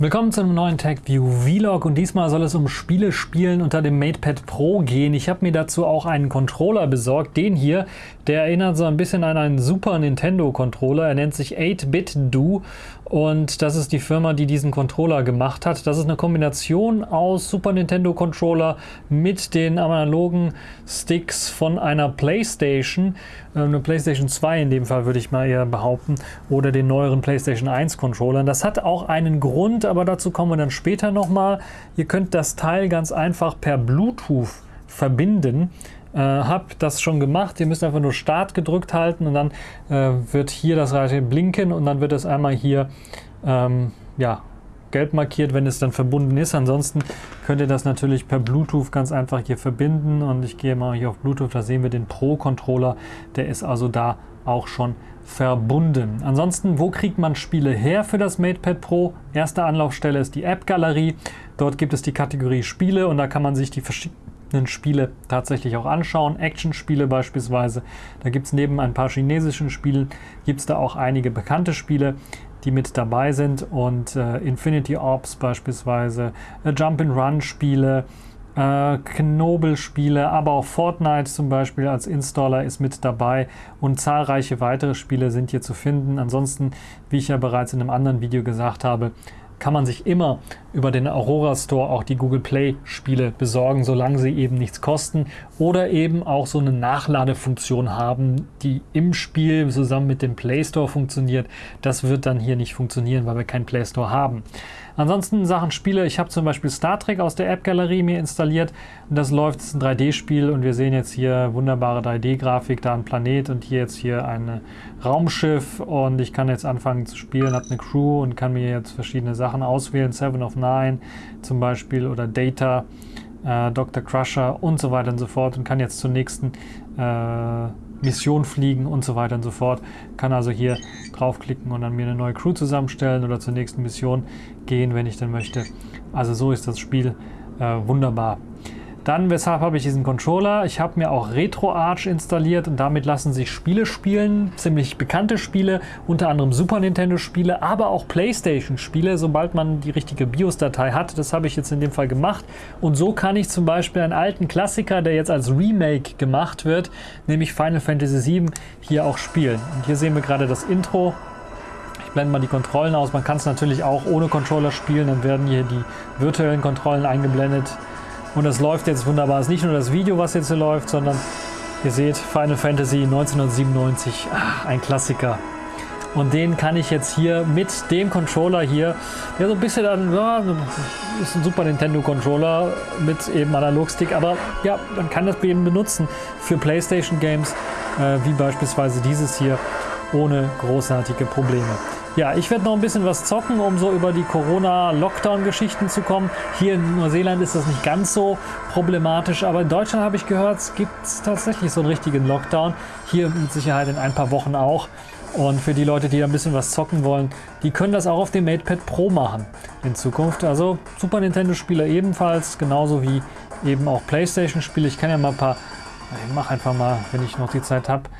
Willkommen zu einem neuen TechView Vlog und diesmal soll es um Spiele spielen unter dem MatePad Pro gehen. Ich habe mir dazu auch einen Controller besorgt, den hier, der erinnert so ein bisschen an einen Super Nintendo Controller. Er nennt sich 8-Bit-Do und das ist die Firma, die diesen Controller gemacht hat. Das ist eine Kombination aus Super Nintendo Controller mit den analogen Sticks von einer Playstation, äh, eine Playstation 2 in dem Fall würde ich mal eher behaupten, oder den neueren Playstation 1 Controllern. Das hat auch einen Grund, aber dazu kommen wir dann später nochmal. Ihr könnt das Teil ganz einfach per Bluetooth verbinden. Äh, habe das schon gemacht. Ihr müsst einfach nur Start gedrückt halten und dann äh, wird hier das Reiche blinken und dann wird es einmal hier ähm, ja, gelb markiert, wenn es dann verbunden ist. Ansonsten könnt ihr das natürlich per Bluetooth ganz einfach hier verbinden und ich gehe mal hier auf Bluetooth, da sehen wir den Pro-Controller, der ist also da auch schon verbunden. Ansonsten, wo kriegt man Spiele her für das MatePad Pro? Erste Anlaufstelle ist die App-Galerie. Dort gibt es die Kategorie Spiele und da kann man sich die verschiedenen Spiele tatsächlich auch anschauen. Action-Spiele beispielsweise. Da gibt es neben ein paar chinesischen Spielen, gibt es da auch einige bekannte Spiele die mit dabei sind und äh, Infinity Ops beispielsweise, äh, Jump-and-Run-Spiele, äh, Knobel-Spiele, aber auch Fortnite zum Beispiel als Installer ist mit dabei und zahlreiche weitere Spiele sind hier zu finden. Ansonsten, wie ich ja bereits in einem anderen Video gesagt habe, kann man sich immer über den Aurora Store auch die Google Play Spiele besorgen, solange sie eben nichts kosten oder eben auch so eine Nachladefunktion haben, die im Spiel zusammen mit dem Play Store funktioniert. Das wird dann hier nicht funktionieren, weil wir keinen Play Store haben. Ansonsten Sachen Spiele, ich habe zum Beispiel Star Trek aus der App-Galerie mir installiert. Das läuft, es ist ein 3D-Spiel und wir sehen jetzt hier wunderbare 3D-Grafik, da ein Planet und hier jetzt hier ein Raumschiff und ich kann jetzt anfangen zu spielen, habe eine Crew und kann mir jetzt verschiedene Sachen auswählen, Seven of Nine zum Beispiel oder Data, äh, Dr. Crusher und so weiter und so fort und kann jetzt zur nächsten äh, Mission fliegen und so weiter und so fort. Kann also hier draufklicken und dann mir eine neue Crew zusammenstellen oder zur nächsten Mission gehen, wenn ich dann möchte. Also so ist das Spiel äh, wunderbar. Dann, weshalb habe ich diesen Controller? Ich habe mir auch RetroArch installiert und damit lassen sich Spiele spielen, ziemlich bekannte Spiele, unter anderem Super Nintendo Spiele, aber auch Playstation Spiele, sobald man die richtige BIOS-Datei hat. Das habe ich jetzt in dem Fall gemacht und so kann ich zum Beispiel einen alten Klassiker, der jetzt als Remake gemacht wird, nämlich Final Fantasy VII, hier auch spielen. Und hier sehen wir gerade das Intro. Ich blende mal die Kontrollen aus. Man kann es natürlich auch ohne Controller spielen, dann werden hier die virtuellen Kontrollen eingeblendet. Und das läuft jetzt wunderbar. Es ist nicht nur das Video, was jetzt hier läuft, sondern ihr seht Final Fantasy 1997, ach, ein Klassiker. Und den kann ich jetzt hier mit dem Controller hier, der so ein bisschen dann, ja, ist ein Super Nintendo Controller mit eben Analogstick, aber ja, man kann das eben benutzen für Playstation Games, äh, wie beispielsweise dieses hier, ohne großartige Probleme. Ja, ich werde noch ein bisschen was zocken, um so über die Corona-Lockdown-Geschichten zu kommen. Hier in Neuseeland ist das nicht ganz so problematisch, aber in Deutschland habe ich gehört, es gibt tatsächlich so einen richtigen Lockdown. Hier mit Sicherheit in ein paar Wochen auch. Und für die Leute, die ein bisschen was zocken wollen, die können das auch auf dem MatePad Pro machen in Zukunft. Also Super Nintendo-Spieler ebenfalls, genauso wie eben auch Playstation-Spiele. Ich kann ja mal ein paar, ich mache einfach mal, wenn ich noch die Zeit habe,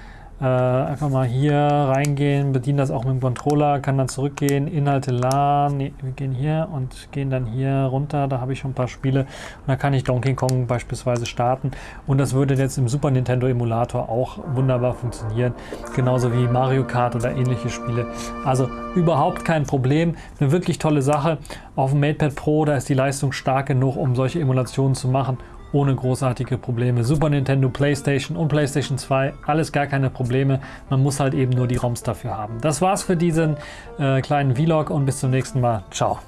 äh, einfach mal hier reingehen, bediene das auch mit dem Controller, kann dann zurückgehen, Inhalte laden, nee, wir gehen hier und gehen dann hier runter, da habe ich schon ein paar Spiele. Und da kann ich Donkey Kong beispielsweise starten. Und das würde jetzt im Super Nintendo Emulator auch wunderbar funktionieren, genauso wie Mario Kart oder ähnliche Spiele. Also überhaupt kein Problem, eine wirklich tolle Sache. Auf dem MatePad Pro, da ist die Leistung stark genug, um solche Emulationen zu machen ohne großartige Probleme. Super Nintendo, Playstation und Playstation 2, alles gar keine Probleme. Man muss halt eben nur die ROMs dafür haben. Das war's für diesen äh, kleinen Vlog und bis zum nächsten Mal. Ciao.